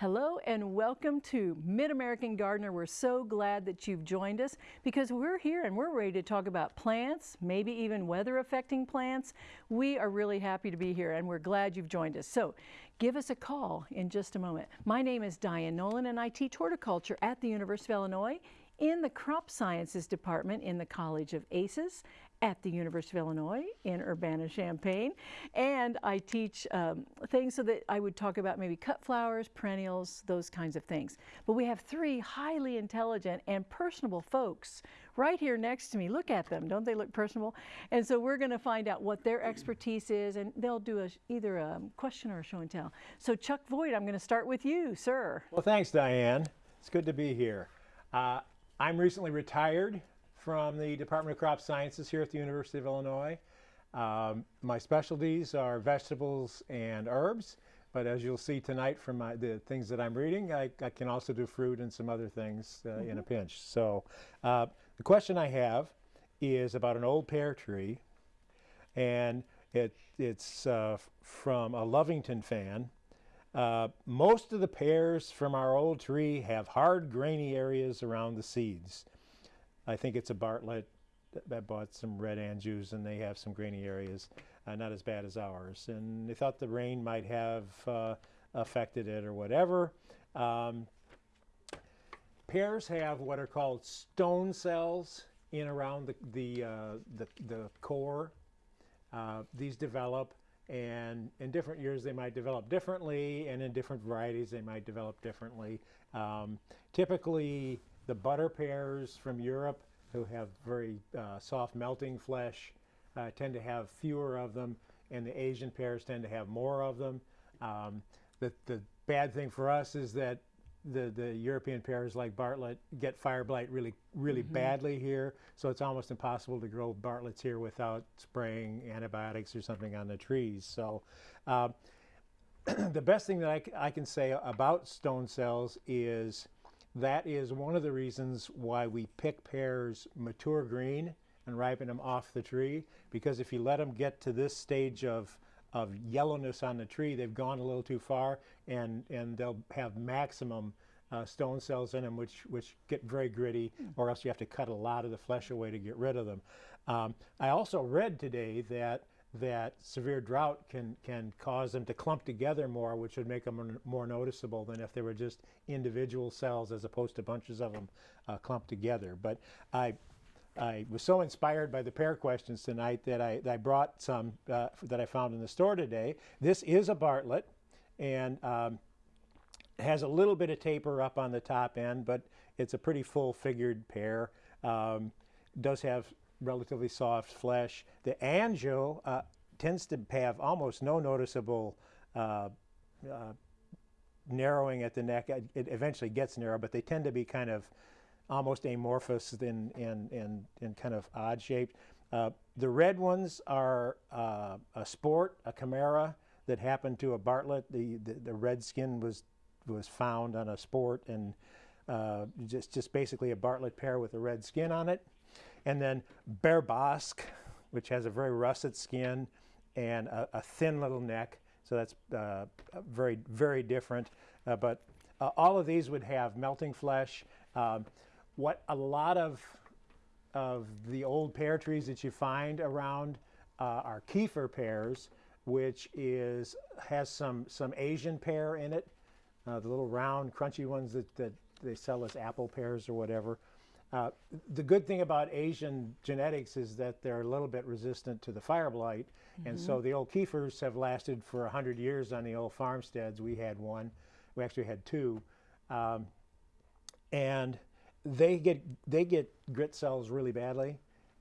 Hello and welcome to Mid-American Gardener. We're so glad that you've joined us because we're here and we're ready to talk about plants, maybe even weather affecting plants. We are really happy to be here and we're glad you've joined us. So give us a call in just a moment. My name is Diane Nolan and I teach horticulture at the University of Illinois in the Crop Sciences Department in the College of ACES at the University of Illinois in Urbana-Champaign. And I teach um, things so that I would talk about maybe cut flowers, perennials, those kinds of things. But we have three highly intelligent and personable folks right here next to me. Look at them, don't they look personable? And so we're gonna find out what their expertise is and they'll do a, either a question or a show and tell. So Chuck Voigt, I'm gonna start with you, sir. Well, thanks, Diane. It's good to be here. Uh, I'm recently retired from the Department of Crop Sciences here at the University of Illinois. Um, my specialties are vegetables and herbs, but as you'll see tonight from my, the things that I'm reading, I, I can also do fruit and some other things uh, mm -hmm. in a mm-hmm. pinch. So uh, the question I have is about an old pear tree, and it, it's uh, from a Lovington fan. Uh, most of the pears from our old tree have hard, grainy areas around the seeds. I think it's a Bartlett that bought some red Anjous and they have some grainy areas, uh, not as bad as ours. And they thought the rain might have uh, affected it or whatever. Um, pears have what are called stone cells in around the, the, uh, the, the, core. Uh, these develop and in different years they might develop differently and in different varieties they might develop differently. Um, typically the butter pears from Europe who have very uh, soft melting flesh uh, tend to have fewer of them, and the Asian pears tend to have more of them. Um, the, the bad thing for us is that the, the European pears like Bartlett get fire blight really, really mm -hmm. badly here, so it's almost impossible to grow Bartletts here without spraying antibiotics or something on the trees. So uh, the best thing that I, I can say about stone cells is that is one of the reasons why we pick pears mature green and ripen them off the tree because if you let them get to this stage of of yellowness on the tree, they've gone a little too far and, and they'll have maximum uh, stone cells in them which, which get very gritty or else you have to cut a lot of the flesh away to get rid of them. Um, I also read today that that severe drought can, can cause them to clump together more, which would make them more noticeable than if they were just individual cells as opposed to bunches of them uh, clumped together. But I, I was so inspired by the pear questions tonight that I, that I brought some uh, that I found in the store today. This is a Bartlett and um, has a little bit of taper up on the top end, but it's a pretty full figured pear. Um, does have relatively soft flesh. The Anjou uh, tends to have almost no noticeable uh, uh, narrowing at the neck. It eventually gets narrow, but they tend to be kind of almost amorphous and, kind of odd shaped. Uh, the red ones are uh, a sport, a chimera that happened to a Bartlett. The, the, the, red skin was, was found on a sport and uh, just, just basically a Bartlett pear with a red skin on it. And then Bear Bosc, which has a very russet skin and a, a thin little neck. So that's uh, very, very different. Uh, but uh, all of these would have melting flesh. Um, what a lot of, of the old pear trees that you find around uh, are Kieffer pears, which is, has some, some Asian pear in it. Uh, the little round, crunchy ones that, that they sell as apple pears or whatever. Uh, the good thing about Asian genetics is that they're a little bit resistant to the fire blight. Mm -hmm. And so mm-hmm. the old Kieffers have lasted for 100 years on the old farmsteads. We had one. We actually had two. Um, and they get, they get grit cells really badly.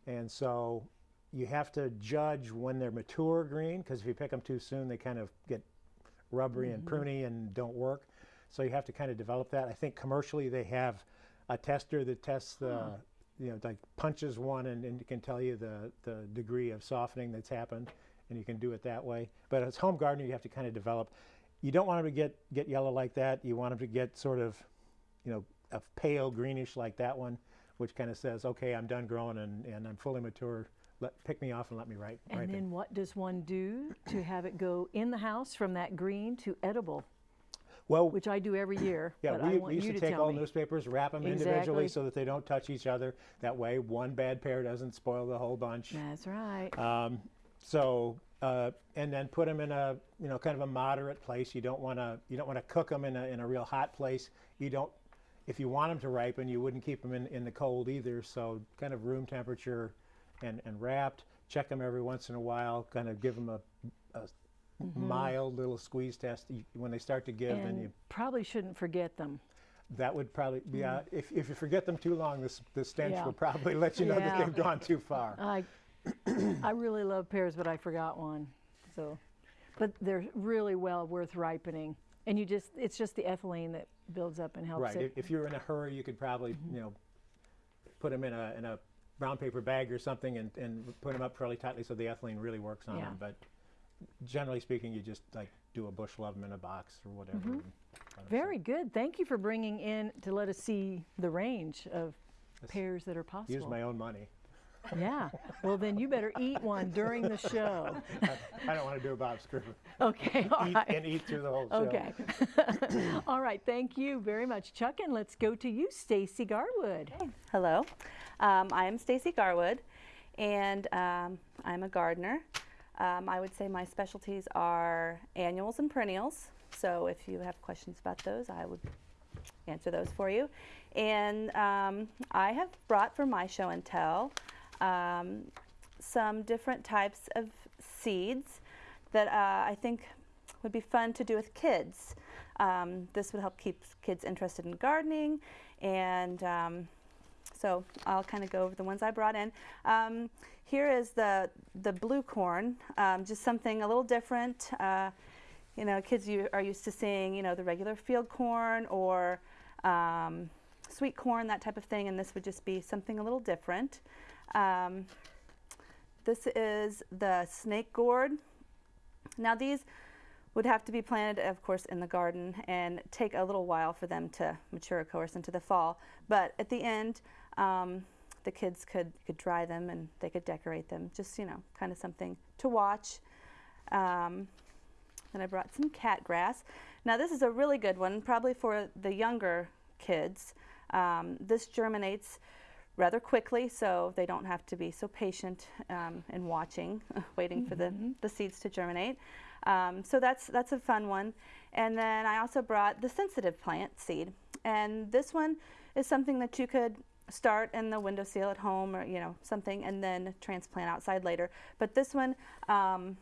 And so you have to judge when they're mature green, because if you pick them too soon, they kind of get rubbery mm -hmm. and mm-hmm. pruny and don't work. So you have to kind of develop that. I think commercially they have a tester that tests the, you know, like punches one and, and can tell you the, the degree of softening that's happened and you can do it that way. But as home gardener, you have to kind of develop. You don't want them to get, get yellow like that. You want them to get sort of, you know, a pale greenish like that one, which kind of says, okay, I'm done growing and, and I'm fully mature. Let, pick me off and let me ripe. And ripen. then what does one do to have it go in the house from that green to edible? Well, which I do every year. yeah, we, we used you to take all me. newspapers, wrap them individually so that they don't touch each other. That way, one bad pear doesn't spoil the whole bunch. That's right. Um, so, uh, and then put them in a, you know, kind of a moderate place. You don't want to, you don't want to cook them in a, in a real hot place. You don't, if you want them to ripen, you wouldn't keep them in, in the cold either. So kind of room temperature and, and wrapped. Check them every once in a while, kind of give them a, a Mm-hmm. mild little squeeze test when they start to give. and and you, probably shouldn't forget them. that would probably, yeah, mm-hmm. if, if you forget them too long, this, the stench Yeah. will probably let you know Yeah. that they've gone too far. I, I really love pears, but I forgot one. So, but they're really well worth ripening. And you just, it's just the ethylene that builds up and helps Right. it. If, you're in a hurry, you could probably, mm-hmm. you know, put them in a in a brown paper bag or something and, and put them up fairly tightly so the ethylene really works on Yeah. them. But generally speaking, you just like do a bushel of them in a box or whatever. and let 'em sit. Very good. Thank you for bringing in to let us see the range of pears that are possible. Use my own money. Yeah. Well, then you better eat one during the show. I don't want to do a Bob Screw. Okay. All eat, right. and eat through the whole show. Okay. All right. Thank you very much, Chuck. And let's go to you, Stacy Garwood. Hello, um, I am Stacy Garwood, and um, I'm a gardener. Um, I would say my specialties are annuals and perennials. So if you have questions about those, I would answer those for you. And um, I have brought for my show and tell um, some different types of seeds that uh, I think would be fun to do with kids. Um, this would help keep kids interested in gardening and um, so I'll kind of go over the ones I brought in. Um, here is the the blue corn, um, just something a little different. Uh, you know, kids you are used to seeing, you know, the regular field corn or um, sweet corn, that type of thing, and this would just be something a little different. Um, this is the snake gourd. Now these would have to be planted, of course, in the garden and take a little while for them to mature, of course, into the fall. But at the end, um, the kids could, could dry them and they could decorate them. Just, you know, kind of something to watch. Um, then I brought some cat grass. Now this is a really good one, probably for the younger kids. Um, this germinates rather quickly, so they don't have to be so patient um, in watching, waiting for the, the seeds to germinate. Um, so that's that's a fun one. And then I also brought the sensitive plant seed, and this one is something that you could start in the windowsill at home, or you know something, and then transplant outside later. But this one, um,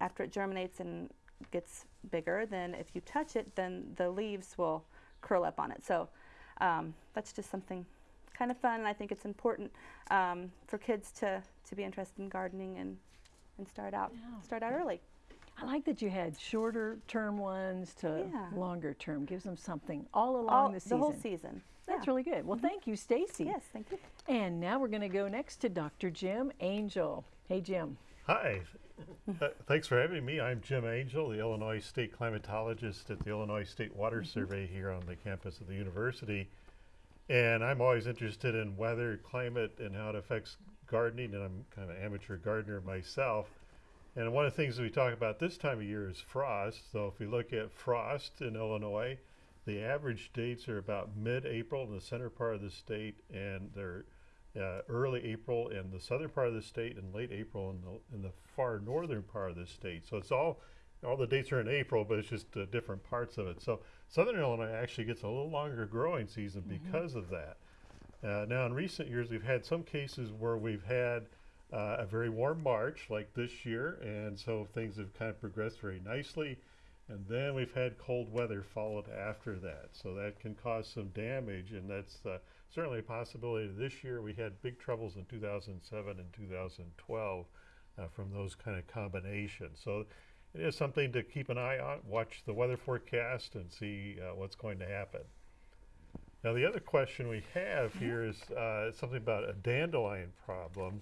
after it germinates and gets bigger, then if you touch it, then the leaves will curl up on it. So um, that's just something kind of fun, and I think it's important um, for kids to, to be interested in gardening and, and start out start out early. I like that you had shorter term ones to Yeah. longer term. Gives them something all along All, the the, season. whole season. That's Yeah. really good. Well, thank you, Stacy. Yes, thank you. And now we're going to go next to Dr. Jim Angel. Hey, Jim. Hi. Uh, thanks for having me. I'm Jim Angel, the Illinois State climatologist at the Illinois State Water Survey here on the campus of the university. And I'm always interested in weather, climate, and how it affects gardening. And I'm kind of an amateur gardener myself. And one of the things we talk about this time of year is frost. So if we look at frost in Illinois, the average dates are about mid-April in the center part of the state, and they're uh, early April in the southern part of the state and late April in the in the far northern part of the state. So it's all all the dates are in April, but it's just uh, different parts of it. So southern Illinois actually gets a little longer growing season because of that. Uh, now, in recent years, we've had some cases where we've had uh, a very warm March, like this year, and so things have kind of progressed very nicely. And then we've had cold weather followed after that, so that can cause some damage, and that's uh, certainly a possibility. This year, we had big troubles in 2007 and 2012 uh, from those kind of combinations. So it is something to keep an eye on. Watch the weather forecast and see uh, what's going to happen. Now, the other question we have here is uh, something about a dandelion problem.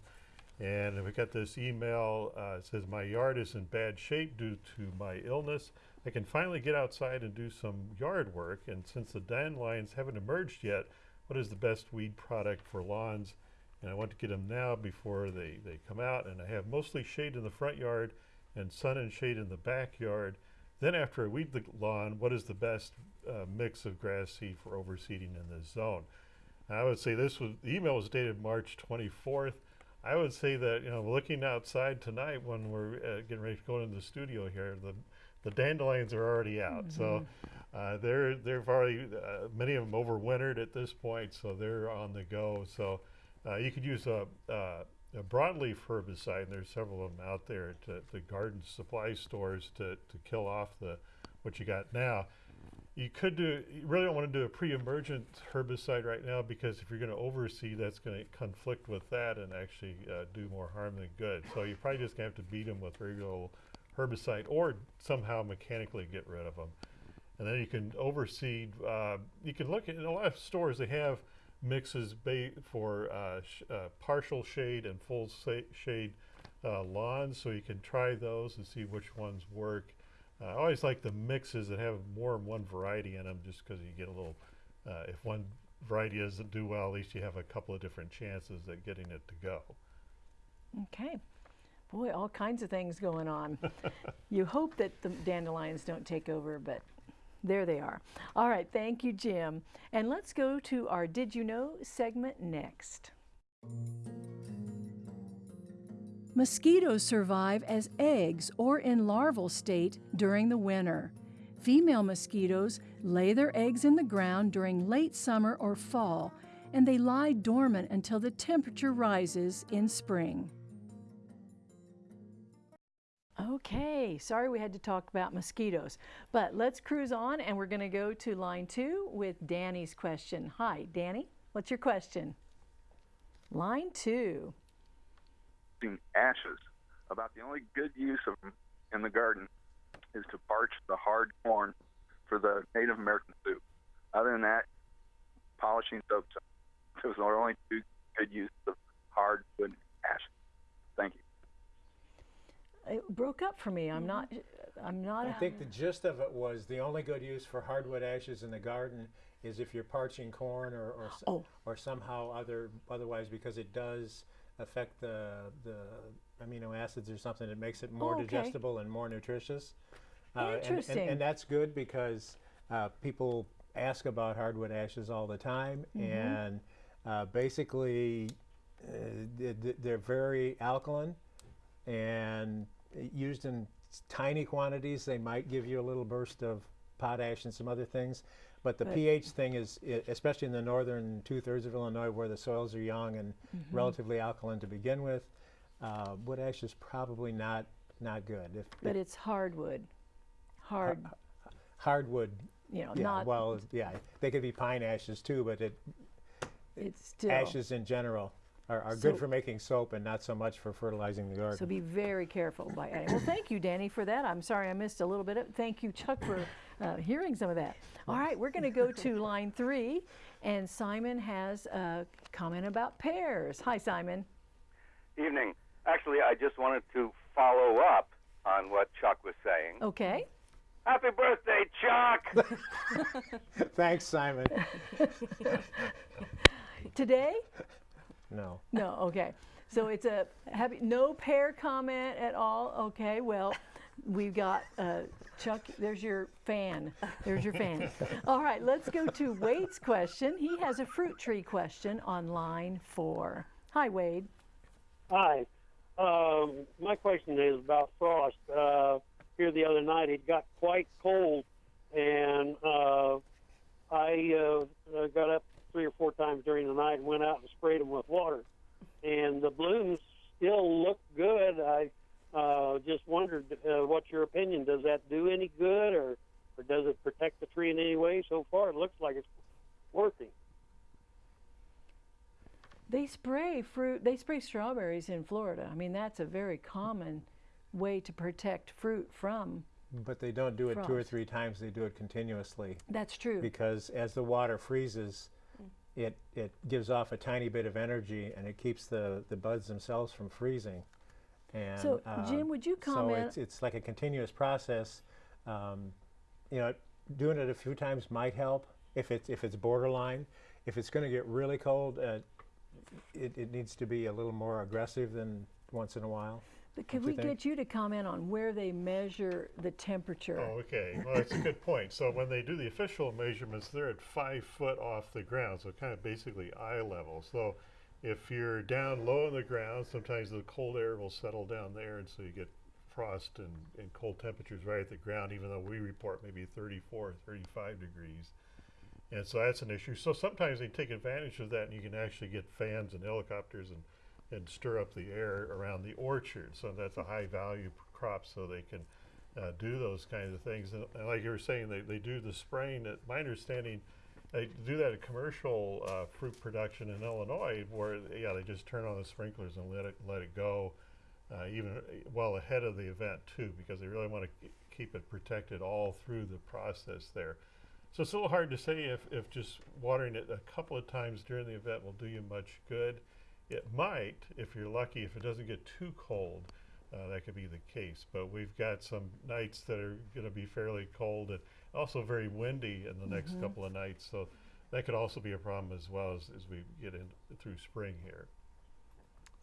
And we got this email, uh, it says, My yard is in bad shape due to my illness. I can finally get outside and do some yard work. And since the dandelions haven't emerged yet, what is the best weed product for lawns? And I want to get them now before they, they come out. And I have mostly shade in the front yard and sun and shade in the backyard. Then after I weed the lawn, what is the best uh, mix of grass seed for overseeding in this zone? And I would say this was, the email was dated March 24th. I would say that, you know, looking outside tonight when we're uh, getting ready to go into the studio here, the, the dandelions are already out. So uh, they're, they've already, uh, many of them overwintered at this point, so they're on the go. So uh, you could use a, uh, a broadleaf herbicide, and there's several of them out there at the garden supply stores to, to kill off the what you got now. You could do, you really don't want to do a pre-emergent herbicide right now because if you're going to overseed, that's going to conflict with that and actually uh, do more harm than good. So you're probably just going to have to beat them with regular herbicide or somehow mechanically get rid of them. And then you can overseed. Uh, you can look at in a lot of stores. They have mixes ba- for uh, sh- uh, partial shade and full shade uh, lawns, so you can try those and see which ones work. Uh, I always like the mixes that have more than one variety in them, just because you get a little. Uh, if one variety doesn't do well, at least you have a couple of different chances at getting it to go. Okay. Boy, all kinds of things going on. you hope that the dandelions don't take over, but there they are. All right, thank you, Jim. And let's go to our Did You Know segment next. Mosquitoes survive as eggs or in larval state during the winter. Female mosquitoes lay their eggs in the ground during late summer or fall, and they lie dormant until the temperature rises in spring. Okay, sorry we had to talk about mosquitoes, but let's cruise on and we're going to go to line two with Danny's question. Hi, Danny, what's your question? Line two. ashes. About the only good use of them in the garden is to parch the hard corn for the Native American soup. Other than that, polishing soap. Those are only two good uses of hardwood ashes. Thank you. It broke up for me. I'm not. I'm not. I think the gist of it was the only good use for hardwood ashes in the garden is if you're parching corn or or, Oh. or somehow other otherwise because it does affect the the amino acids or something that makes it more Oh, okay. digestible and more nutritious. Uh, and- and, Interesting. and, that's good because uh, people ask about hardwood ashes all the time Mm-hmm. and uh, basically uh, th- th- they're very alkaline and used in tiny quantities, they might give you a little burst of potash and some other things. But the pH thing is, especially in the northern two thirds of Illinois where the soils are young and Mm-hmm. relatively alkaline to begin with, uh, wood ash is probably not not good. If, But if it's hardwood. Hard. hardwood, You know, yeah, not. well, yeah, they could be pine ashes too, but it, it's still. ashes in general are, are So- good for making soap and not so much for fertilizing the garden. So be very careful by adding. Well, thank you, Danny, for that. I'm sorry I missed a little bit of Thank you, Chuck, for uh, hearing some of that. All right, we're going to go to line three, and Simon has a comment about pears. Hi, Simon. Evening. Actually, I just wanted to follow up on what Chuck was saying. Okay. Happy birthday, Chuck! Thanks, Simon. Today? No. No, okay. So it's a happy, no pear comment at all. Okay, well, we've got uh, Chuck. There's your fan. There's your fan. All right, let's go to Wade's question. He has a fruit tree question on line four. Hi, Wade. Hi. Um, my question is about frost. Uh, here the other night, it got quite cold, and uh, I uh, uh, got up three or four times during the night and went out and sprayed them with water. And the blooms still look good. I uh, just wondered uh, what's your opinion? Does that do any good, or, or does it protect the tree in any way? So far, it looks like it's working. They spray fruit. They spray strawberries in Florida. I mean, that's a very common way to protect fruit from. But they don't do it two or three times, they do it continuously. That's true. Because as the water freezes, it, it gives off a tiny bit of energy and it keeps the, the buds themselves from freezing. And, So, uh, Jim, would you comment? So it's, it's like a continuous process. Um, you know, doing it a few times might help if it's, if it's borderline. If it's going to get really cold, uh, it, it needs to be a little more aggressive than once in a while. But Could we think? get you to comment on where they measure the temperature? Oh, okay. Well, that's a good point. So when they do the official measurements, they're at five foot off the ground, so kind of basically eye level. So if you're down low in the ground, sometimes the cold air will settle down there, and so you get frost and, and cold temperatures right at the ground, even though we report maybe 34, 35 degrees. And so that's an issue. So sometimes they take advantage of that, and you can actually get fans and helicopters and, and stir up the air around the orchard. So that's a high value crop, so they can uh, do those kinds of things. And, and like you were saying, they, they do the spraying. At my understanding, they do that at commercial uh, fruit production in Illinois, where yeah, they just turn on the sprinklers and let it let it go, uh, even uh, well ahead of the event too, because they really want to keep it protected all through the process there. So it's a little hard to say if, if just watering it a couple of times during the event will do you much good. It might, if you're lucky, if it doesn't get too cold, uh, that could be the case. But we've got some nights that are going to be fairly cold and also very windy in the next couple of nights. So that could also be a problem as well as, as we get in through spring here.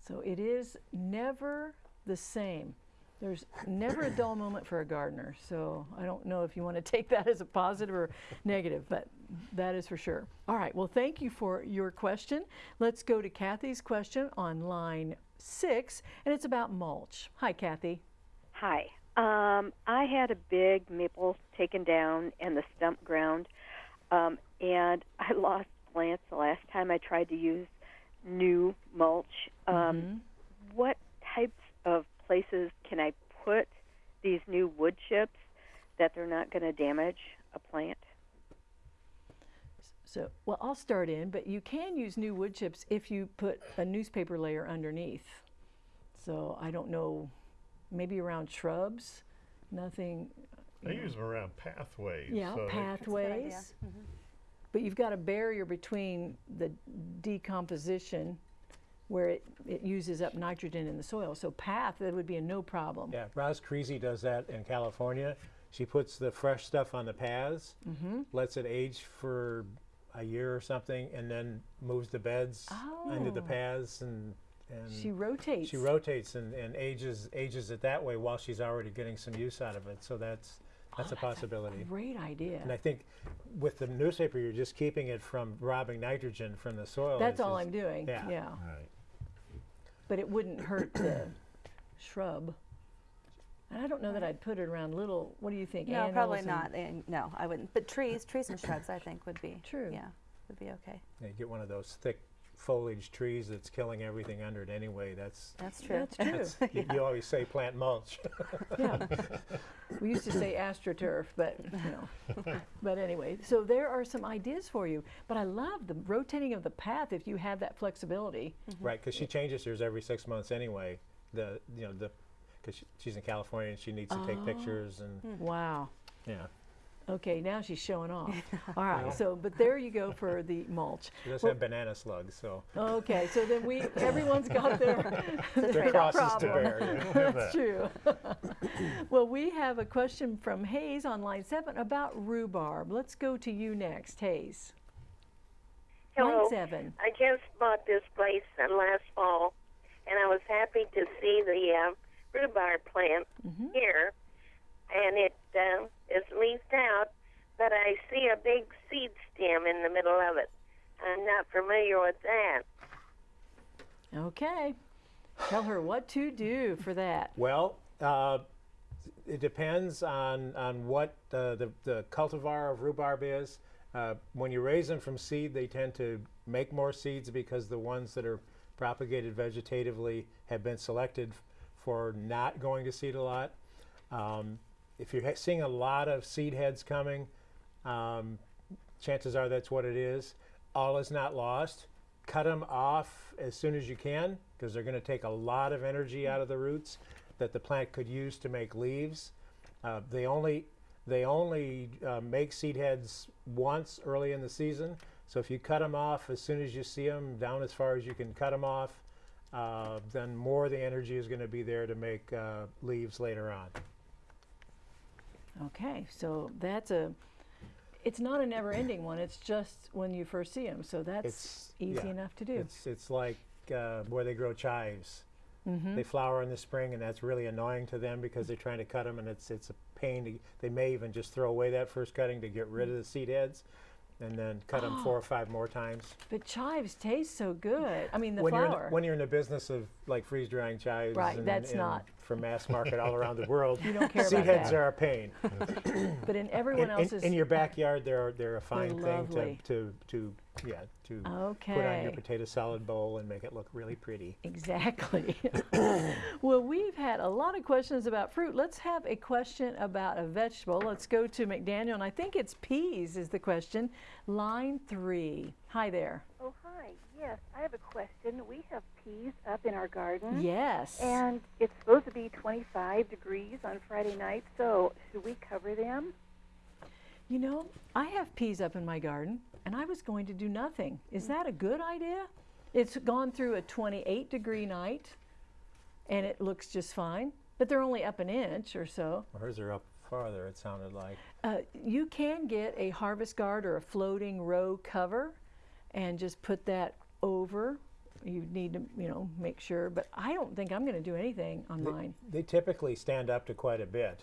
So it is never the same. There's never a dull moment for a gardener. So I don't know if you want to take that as a positive or negative, but that is for sure. All right. Well, thank you for your question. Let's go to Kathy's question on line six, and it's about mulch. Hi, Kathy. Hi. Um, I had a big maple taken down and the stump ground, um, and I lost plants the last time I tried to use new mulch. Um, What types of places can I put these new wood chips that they're not going to damage a plant? So, well, I'll start in, but you can use new wood chips if you put a newspaper layer underneath. So I don't know, maybe around shrubs, nothing. I use them around pathways. Yeah, so they- pathways. But you've got a barrier between the decomposition where it, it uses up nitrogen in the soil. So path, that would be a no problem. Yeah, Roz Creasy does that in California. She puts the fresh stuff on the paths, Mm-hmm. lets it age for a year or something, and then moves the beds into the Oh. paths and and She rotates. she rotates and, and ages ages it that way while she's already getting some use out of it. So that's that's a oh, possibility. Great idea. And I think with the newspaper, you're just keeping it from robbing nitrogen from the soil. That's It's all just- I'm doing. yeah. yeah. Right. But it wouldn't hurt the shrub. And I don't know that I'd put it around little. What do you think? No, probably annuals and- not. And no, I wouldn't. But trees, trees and shrubs, I think would be True. Yeah, would be okay. Yeah, you get one of those thick foliage trees that's killing everything under it anyway. That's That's true. That's true. That's, you, you always say plant mulch. yeah. We used to say astroturf, but you know. but anyway, so there are some ideas for you. But I love the rotating of the path if you have that flexibility. Mm-hmm. right, because she changes hers every six months anyway. The you know the because she, she's in California and she needs to take pictures and Wow. yeah. Okay, now she's showing off. All right. So, but there you go for the mulch. She does Well- have banana slugs, so Okay, so then we everyone's got their their crosses to bear. yeah. That's true. well, we have a question from Hayes on line seven about rhubarb. Let's go to you next, Hayes. Hello. Line seven. I just bought this place last fall, and I was happy to see the uh, rhubarb plant here, and it uh, is leafed out, but I see a big seed stem in the middle of it. I'm not familiar with that. Okay. Tell her what to do for that. Well, uh, it depends on, on what uh, the, the cultivar of rhubarb is. Uh, when you raise them from seed, they tend to make more seeds because the ones that are propagated vegetatively have been selected f- for not going to seed a lot. Um, if you're seeing a lot of seed heads coming, um, chances are that's what it is. All is not lost. Cut them off as soon as you can because they're going to take a lot of energy out of the roots that the plant could use to make leaves. Uh, they only they only uh, make seed heads once early in the season. So if you cut them off as soon as you see them, down as far as you can cut them off, uh, then more of the energy is going to be there to make uh, leaves later on. Okay, so that's a. It's not a never-ending one. It's just when you first see them. So that's It's easy yeah, enough to do. It's it's like uh, where they grow chives. They flower in the spring, and that's really annoying to them because they're trying to cut them, and it's it's a pain. To, they may even just throw away that first cutting to get rid of the seed heads, and then cut them four or five more times. But chives taste so good. I mean, the when you're flour. in, when you're in the business of like freeze drying chives, Right, and, that's and not- for mass market all around the world, You don't care seed about heads that. are a pain. but in everyone in, in- else's. in your backyard, they're they're a fine thing to, to to yeah to put on your potato salad bowl and make it look really pretty. Exactly. well, we've had a lot of questions about fruit. Let's have a question about a vegetable. Let's go to McDaniel, and I think it's peas is the question. Line three. Hi there. Oh, hi. Yes, I have a question. We have peas up in our garden. Yes. And it's supposed to be 25 degrees on Friday night, so should we cover them? You know, I have peas up in my garden, and I was going to do nothing. Is that a good idea? It's gone through a 28 degree night, and it looks just fine. But they're only up an inch or so. Hers are up farther. It sounded like. Uh, you can get a harvest guard or a floating row cover and just put that over. You need to, you know, make sure, but I don't think I'm going to do anything on They, mine. they typically stand up to quite a bit.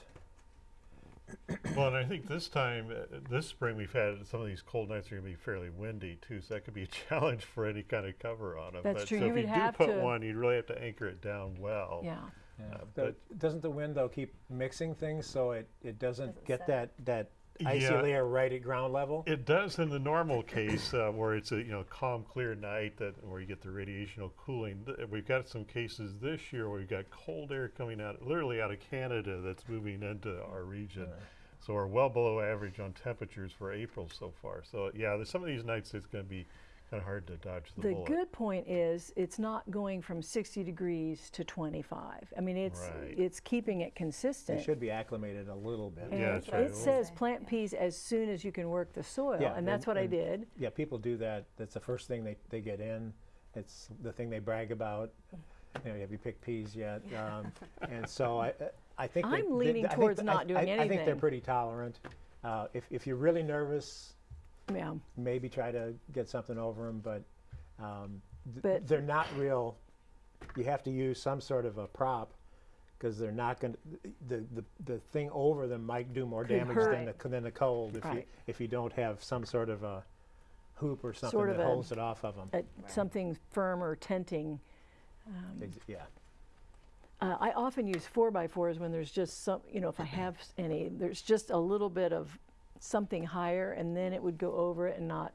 Well, and I think this time, uh, this spring, we've had some of these cold nights are going to be fairly windy too, so that could be a challenge for any kind of cover on them. That's but true. So You if would you do put one, you'd really have to anchor it down well. Yeah. Uh, The- but doesn't the wind though keep mixing things so it, it doesn't, Doesn't get set. that that icy Yeah. layer right at ground level? It does in the normal case uh, where it's a you know calm, clear night that where you get the radiational cooling. We've got some cases this year where we've got cold air coming out, literally out of Canada, that's moving into our region. So we're well below average on temperatures for April so far. So yeah, there's some of these nights it's going to be kind of hard to dodge the, The bullet. good point is it's not going from 60 degrees to 25. I mean, it's Right. it's keeping it consistent. It should be acclimated a little bit. And Yeah, that's right. it says plant peas as soon as you can work the soil, Yeah, and that's and- what I did. Yeah, people do that. That's the first thing they, they get in. It's the thing they brag about. You know, have you picked peas yet? Um, and so I, I think they- I'm they- leaning I think towards th- not I, doing I, I think they're pretty tolerant. Uh, if, if you're really nervous, Yeah. maybe try to get something over them, but, um, th- But- they're not real. You have to use some sort of a prop because they're not going to. The, the the thing over them might do more Could damage hurt. than the than the cold if you if you don't have some sort of a hoop or something Sort of that a- holds it off of them. Uh, Something firm or tenting. yeah. Uh, I often use four by fours when there's just some, you know, if I have any, there's just a little bit of something higher and then it would go over it and not.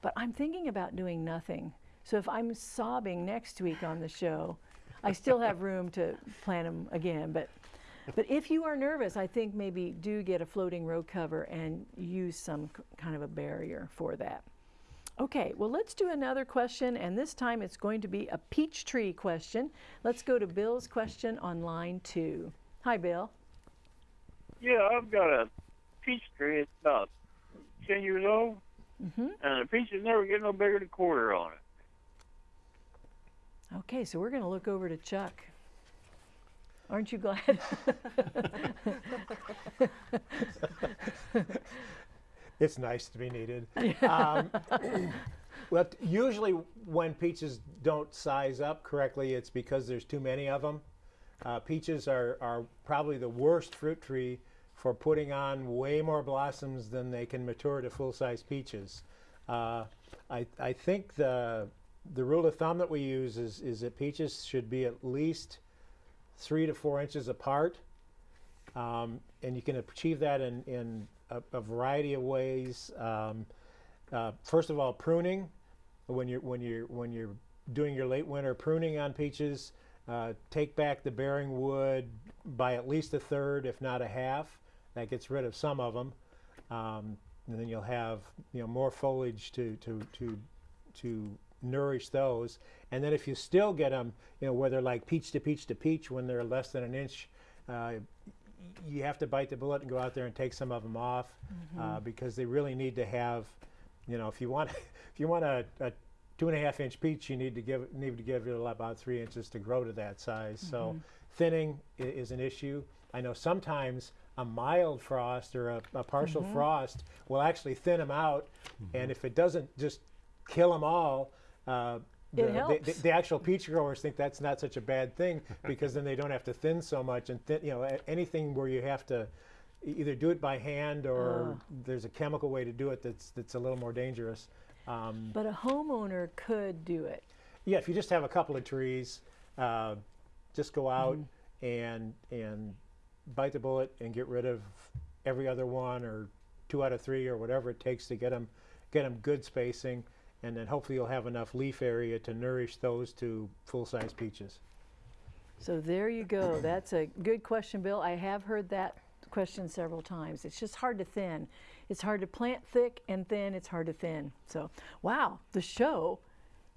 But I'm thinking about doing nothing. So if I'm sobbing next week on the show, I still have room to plant them again. But, but if you are nervous, I think maybe do get a floating row cover and use some kind of a barrier for that. Okay, well, let's do another question, and this time it's going to be a peach tree question. Let's go to Bill's question on line two. Hi, Bill. Yeah, I've got a peach tree. It's about 10 years old, hmm and the peaches never get no bigger than a quarter on it. Okay, so we're going to look over to Chuck. Aren't you glad? It's nice to be needed. um, well, usually when peaches don't size up correctly, it's because there's too many of them. Uh, peaches are, are probably the worst fruit tree for putting on way more blossoms than they can mature to full-size peaches. Uh, I, I think the, the rule of thumb that we use is, is that peaches should be at least three to four inches apart. Um, and you can achieve that in, in a, a variety of ways. Um, uh, first of all, pruning. When you're when you're when you're doing your late winter pruning on peaches, uh, take back the bearing wood by at least a third, if not a half. That gets rid of some of them, um, and then you'll have you know more foliage to to to to nourish those. And then if you still get them, you know where they're like peach to peach to peach when they're less than an inch. Uh, you have to bite the bullet and go out there and take some of them off uh, because they really need to have, you know, if you want if you want a, a two and a half inch peach, you need to give need to give it about three inches to grow to that size. So thinning i- is an issue. I know sometimes a mild frost or a, a partial frost will actually thin them out, and if it doesn't just kill them all, uh, the, the-. The, actual peach growers think that's not such a bad thing because then they don't have to thin so much and thin, you know anything where you have to either do it by hand or there's a chemical way to do it that's that's a little more dangerous. Um, But a homeowner could do it. yeah, if you just have a couple of trees, uh, just go out and and bite the bullet and get rid of every other one or two out of three or whatever it takes to get them get them good spacing, and then hopefully you'll have enough leaf area to nourish those to full-size peaches. So there you go. That's a good question, Bill. I have heard that question several times. It's just hard to thin. It's hard to plant thick and thin. It's hard to thin. So, wow, the show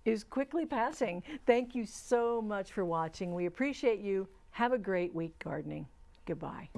is quickly passing. Thank you so much for watching. We appreciate you. Have a great week gardening. Goodbye.